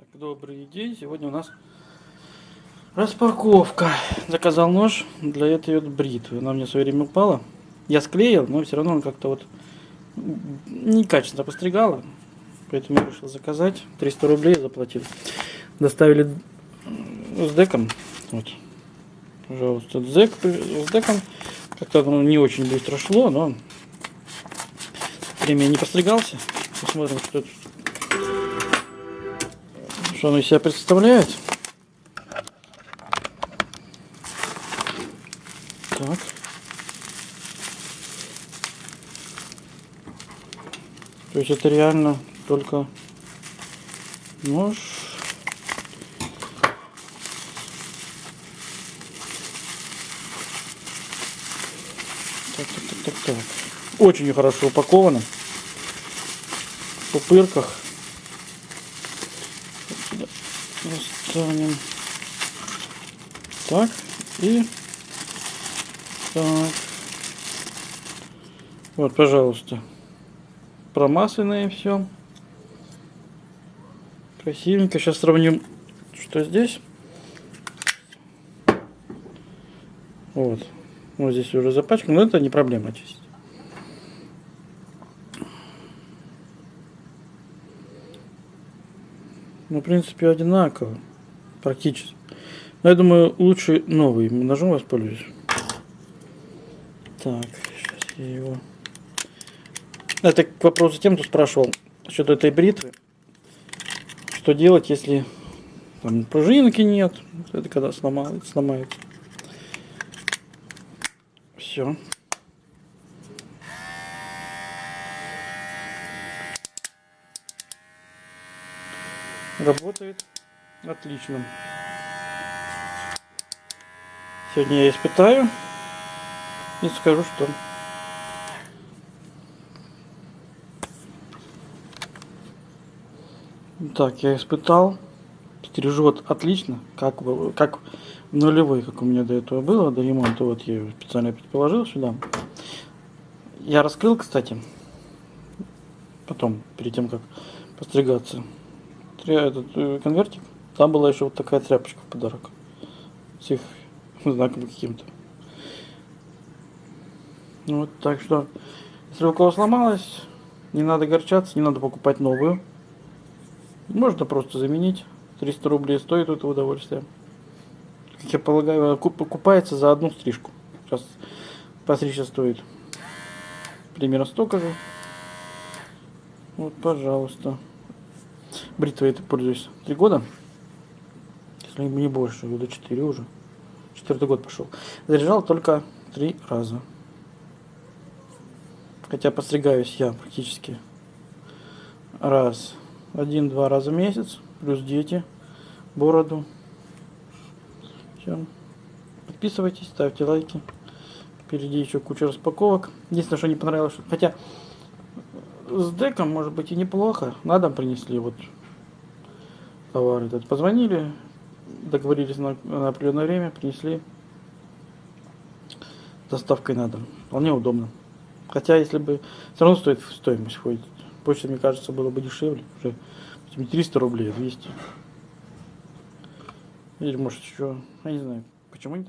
Так, добрый день. Сегодня у нас распаковка. Заказал нож для этой вот бритвы. Она мне в свое время упала. Я склеил, но все равно он как-то вот некачественно постригала. Поэтому я решил заказать. 300 рублей заплатил. Доставили с деком. Вот. Пожалуйста, дек с деком. Как-то оно не очень быстро шло, но время не постригался. Посмотрим, что тут что он из себя представляет. Так. То есть это реально только нож. Так, так, так, так, так. Очень хорошо упаковано. В пупырках. Достанем. Так. И так. Вот, пожалуйста. Промасленное все. Красивенько. Сейчас сравним, что здесь. Вот. Вот здесь уже запачкано, но это не проблема чистить. Ну, в принципе, одинаково. Практически. Но я думаю, лучше новый ножом воспользуюсь. Так, сейчас я его... Это к вопросу тем, кто спрашивал насчет этой бритвы. Что делать, если там пружинки нет? Это когда сломается, сломается. Все. Работает отлично. Сегодня я испытаю и скажу, что. Так я испытал. Стрижет отлично как как нулевой как у меня до этого было до ремонта вот я его специально положил сюда. Я раскрыл кстати потом перед тем как постригаться этот э, конвертик, там была еще вот такая тряпочка в подарок. С их знаком каким-то. Ну вот, так что, если у кого сломалось, не надо горчаться, не надо покупать новую. Можно просто заменить. 300 рублей стоит это удовольствие. Как я полагаю, покупается за одну стрижку. Сейчас постричься стоит примерно столько же. Вот, пожалуйста. Бритвой это пользуюсь три года. Если не больше, года четыре уже. Четвертый год пошел. Заряжал только три раза. Хотя постригаюсь я практически раз, один-два раза в месяц. Плюс дети, бороду. Все. Подписывайтесь, ставьте лайки. Впереди еще куча распаковок. Единственное, что не понравилось, что... хотя с деком может быть и неплохо. На дом принесли вот товар этот. Позвонили, договорились на, на определенное время, принесли доставкой на дом. Вполне удобно. Хотя, если бы все равно стоит стоимость входит. Почта, мне кажется, было бы дешевле. Уже не 300 рублей, а 200. Или может еще, я не знаю, почему они так